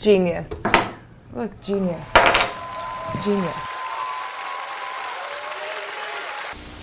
Genius. Look, genius. Genius.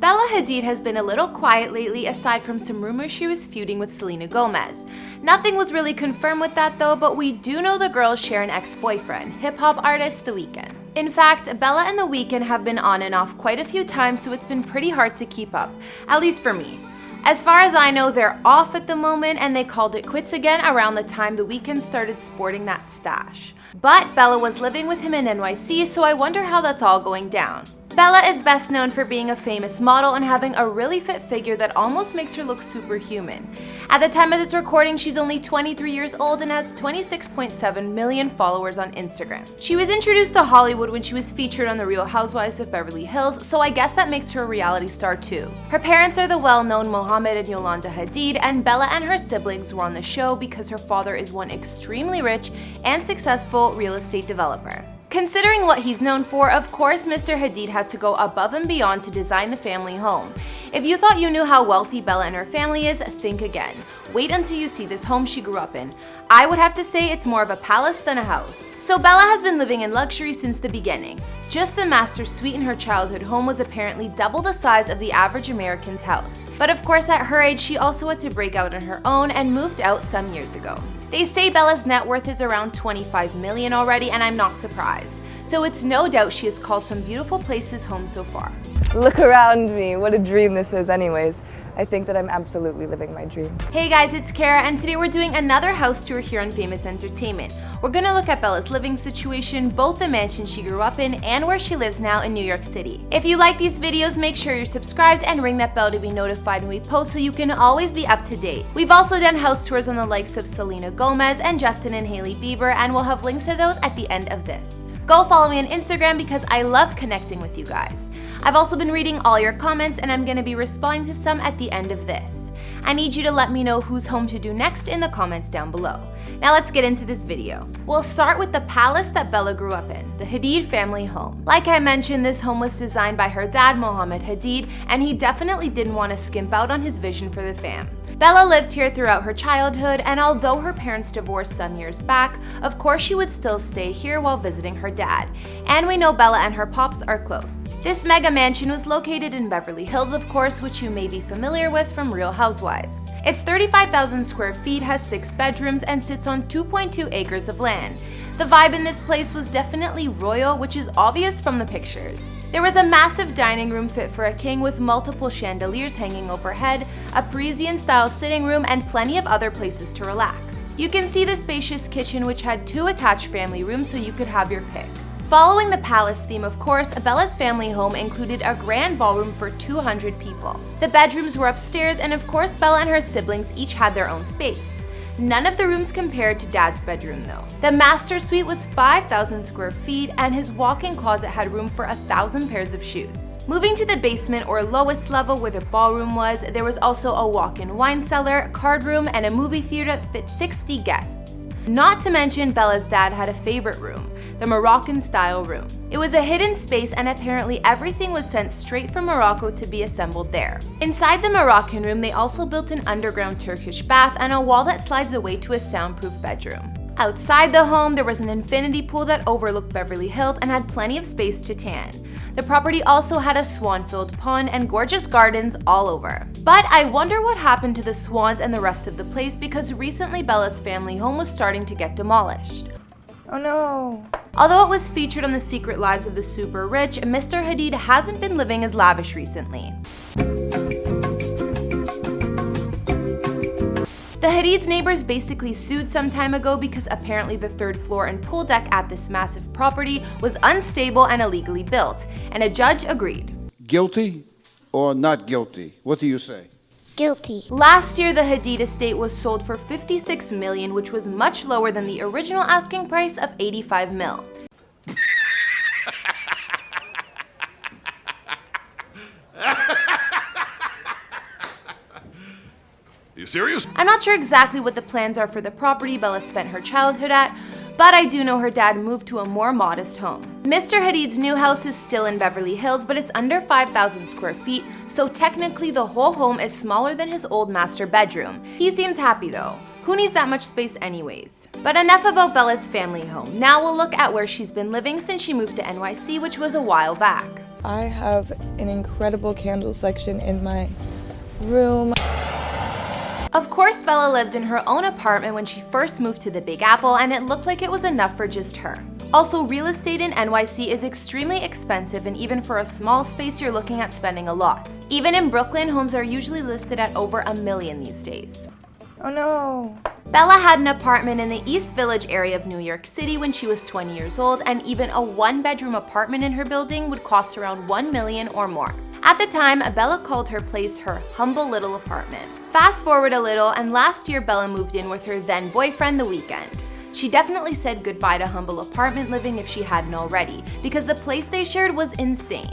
Bella Hadid has been a little quiet lately aside from some rumors she was feuding with Selena Gomez. Nothing was really confirmed with that though, but we do know the girls share an ex-boyfriend, hip-hop artist The Weeknd. In fact, Bella and The Weeknd have been on and off quite a few times so it's been pretty hard to keep up, at least for me. As far as I know, they're off at the moment and they called it quits again around the time The Weeknd started sporting that stash. But Bella was living with him in NYC, so I wonder how that's all going down. Bella is best known for being a famous model and having a really fit figure that almost makes her look superhuman. At the time of this recording, she's only 23 years old and has 26.7 million followers on Instagram. She was introduced to Hollywood when she was featured on The Real Housewives of Beverly Hills, so I guess that makes her a reality star too. Her parents are the well-known Mohammed and Yolanda Hadid, and Bella and her siblings were on the show because her father is one extremely rich and successful real estate developer. Considering what he's known for, of course Mr. Hadid had to go above and beyond to design the family home. If you thought you knew how wealthy Bella and her family is, think again. Wait until you see this home she grew up in. I would have to say it's more of a palace than a house. So Bella has been living in luxury since the beginning. Just the master suite in her childhood home was apparently double the size of the average American's house. But of course at her age she also had to break out on her own and moved out some years ago. They say Bella's net worth is around 25 million already and I'm not surprised. So it's no doubt she has called some beautiful places home so far. Look around me. What a dream this is anyways. I think that I'm absolutely living my dream. Hey guys, it's Kara and today we're doing another house tour here on Famous Entertainment. We're gonna look at Bella's living situation, both the mansion she grew up in and where she lives now in New York City. If you like these videos, make sure you're subscribed and ring that bell to be notified when we post so you can always be up to date. We've also done house tours on the likes of Selena Gomez and Justin and Hailey Bieber and we'll have links to those at the end of this. Go follow me on Instagram because I love connecting with you guys. I've also been reading all your comments and I'm going to be responding to some at the end of this. I need you to let me know whose home to do next in the comments down below. Now let's get into this video. We'll start with the palace that Bella grew up in, the Hadid family home. Like I mentioned, this home was designed by her dad, Mohammed Hadid, and he definitely didn't want to skimp out on his vision for the fam. Bella lived here throughout her childhood, and although her parents divorced some years back, of course she would still stay here while visiting her dad. And we know Bella and her pops are close. This mega mansion was located in Beverly Hills, of course, which you may be familiar with from Real Housewives. It's 35,000 square feet, has 6 bedrooms, and sits on 2.2 acres of land. The vibe in this place was definitely royal, which is obvious from the pictures. There was a massive dining room fit for a king with multiple chandeliers hanging overhead, a Parisian-style sitting room, and plenty of other places to relax. You can see the spacious kitchen which had two attached family rooms so you could have your pick. Following the palace theme, of course, Bella's family home included a grand ballroom for 200 people. The bedrooms were upstairs, and of course Bella and her siblings each had their own space. None of the rooms compared to Dad's bedroom though. The master suite was 5,000 square feet and his walk-in closet had room for a thousand pairs of shoes. Moving to the basement or lowest level where the ballroom was, there was also a walk-in wine cellar, card room, and a movie theater that fit 60 guests. Not to mention Bella's dad had a favorite room, the Moroccan style room. It was a hidden space and apparently everything was sent straight from Morocco to be assembled there. Inside the Moroccan room, they also built an underground Turkish bath and a wall that slides away to a soundproof bedroom. Outside the home, there was an infinity pool that overlooked Beverly Hills and had plenty of space to tan. The property also had a swan-filled pond and gorgeous gardens all over. But I wonder what happened to the swans and the rest of the place because recently Bella's family home was starting to get demolished. Oh no. Although it was featured on The Secret Lives of the Super Rich, Mr. Hadid hasn't been living as lavish recently. The Hadid's neighbors basically sued some time ago because apparently the third floor and pool deck at this massive property was unstable and illegally built, and a judge agreed. Guilty or not guilty? What do you say? Guilty. Last year, the Hadid estate was sold for 56 million, which was much lower than the original asking price of 85 mil. Serious? I'm not sure exactly what the plans are for the property Bella spent her childhood at, but I do know her dad moved to a more modest home. Mr. Hadid's new house is still in Beverly Hills, but it's under 5,000 square feet, so technically the whole home is smaller than his old master bedroom. He seems happy though. Who needs that much space anyways? But enough about Bella's family home. Now we'll look at where she's been living since she moved to NYC, which was a while back. I have an incredible candle section in my room. Of course, Bella lived in her own apartment when she first moved to the Big Apple, and it looked like it was enough for just her. Also, real estate in NYC is extremely expensive, and even for a small space, you're looking at spending a lot. Even in Brooklyn, homes are usually listed at over a million these days. Oh no. Bella had an apartment in the East Village area of New York City when she was 20 years old, and even a one-bedroom apartment in her building would cost around 1 million or more. At the time, Bella called her place her humble little apartment. Fast forward a little, and last year Bella moved in with her then boyfriend the Weeknd. She definitely said goodbye to humble apartment living if she hadn't already, because the place they shared was insane.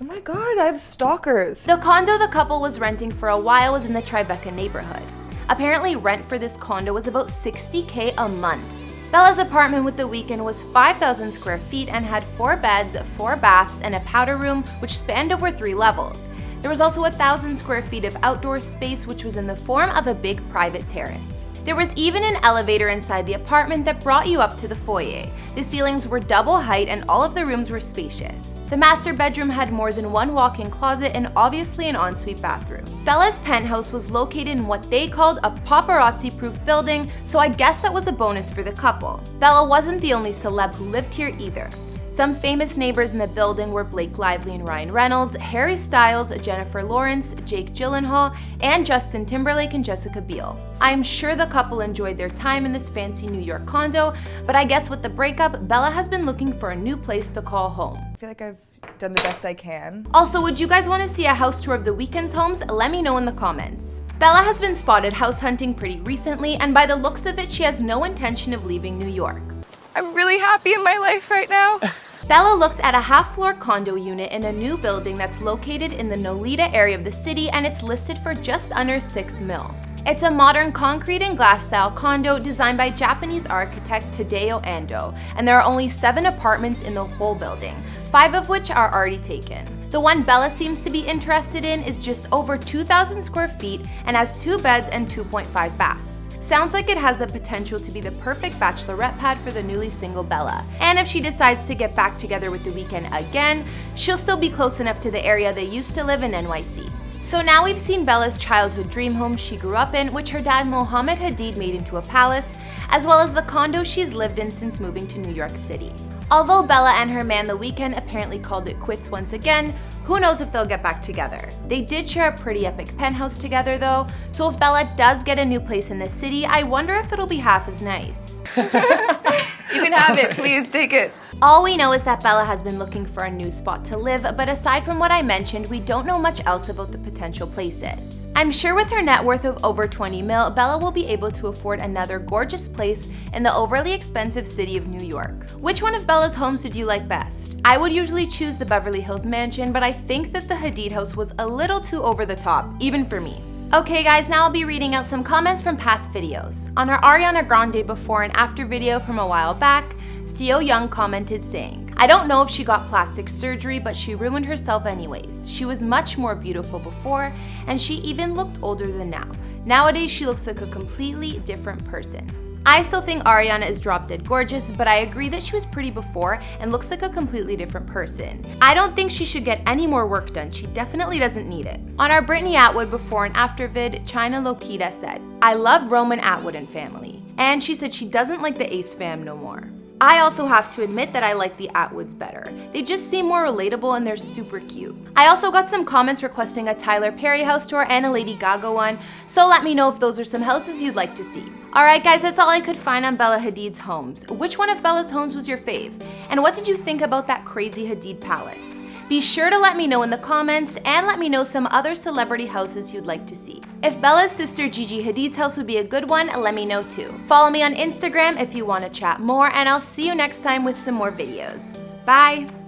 Oh my god, I have stalkers. The condo the couple was renting for a while was in the Tribeca neighborhood. Apparently rent for this condo was about 60k a month. Bella's apartment with the Weeknd was 5,000 square feet and had 4 beds, 4 baths, and a powder room which spanned over 3 levels. There was also a thousand square feet of outdoor space which was in the form of a big private terrace. There was even an elevator inside the apartment that brought you up to the foyer. The ceilings were double height and all of the rooms were spacious. The master bedroom had more than one walk-in closet and obviously an ensuite bathroom. Bella's penthouse was located in what they called a paparazzi-proof building, so I guess that was a bonus for the couple. Bella wasn't the only celeb who lived here either. Some famous neighbors in the building were Blake Lively and Ryan Reynolds, Harry Styles, Jennifer Lawrence, Jake Gyllenhaal, and Justin Timberlake and Jessica Biel. I'm sure the couple enjoyed their time in this fancy New York condo, but I guess with the breakup, Bella has been looking for a new place to call home. I feel like I've done the best I can. Also, would you guys want to see a house tour of the Weeknd's homes? Let me know in the comments. Bella has been spotted house hunting pretty recently, and by the looks of it, she has no intention of leaving New York. I'm really happy in my life right now. Bella looked at a half-floor condo unit in a new building that's located in the Nolita area of the city and it's listed for just under 6 mil. It's a modern concrete and glass style condo designed by Japanese architect Tadao Ando, and there are only 7 apartments in the whole building, 5 of which are already taken. The one Bella seems to be interested in is just over 2,000 square feet and has 2 beds and 2.5 baths. Sounds like it has the potential to be the perfect bachelorette pad for the newly single Bella. And if she decides to get back together with The Weeknd again, she'll still be close enough to the area they used to live in NYC. So now we've seen Bella's childhood dream home she grew up in, which her dad Mohammed Hadid made into a palace, as well as the condo she's lived in since moving to New York City. Although Bella and her man The Weeknd apparently called it quits once again, who knows if they'll get back together. They did share a pretty epic penthouse together though, so if Bella does get a new place in the city, I wonder if it'll be half as nice. you can have it, please take it. All we know is that Bella has been looking for a new spot to live, but aside from what I mentioned, we don't know much else about the potential places. I'm sure with her net worth of over 20 mil, Bella will be able to afford another gorgeous place in the overly expensive city of New York. Which one of Bella's homes did you like best? I would usually choose the Beverly Hills mansion, but I think that the Hadid house was a little too over the top, even for me. Okay guys, now I'll be reading out some comments from past videos. On our Ariana Grande before and after video from a while back, Seo Young commented saying, I don't know if she got plastic surgery, but she ruined herself anyways. She was much more beautiful before, and she even looked older than now. Nowadays, she looks like a completely different person. I still think Ariana is drop dead gorgeous, but I agree that she was pretty before and looks like a completely different person. I don't think she should get any more work done, she definitely doesn't need it. On our Brittney Atwood before and after vid, China Lokita said, I love Roman Atwood and family. And she said she doesn't like the Ace fam no more. I also have to admit that I like the Atwoods better. They just seem more relatable and they're super cute. I also got some comments requesting a Tyler Perry house tour and a Lady Gaga one, so let me know if those are some houses you'd like to see. Alright guys, that's all I could find on Bella Hadid's homes. Which one of Bella's homes was your fave? And what did you think about that crazy Hadid palace? Be sure to let me know in the comments and let me know some other celebrity houses you'd like to see. If Bella's sister Gigi Hadid's house would be a good one, let me know too. Follow me on Instagram if you want to chat more and I'll see you next time with some more videos. Bye!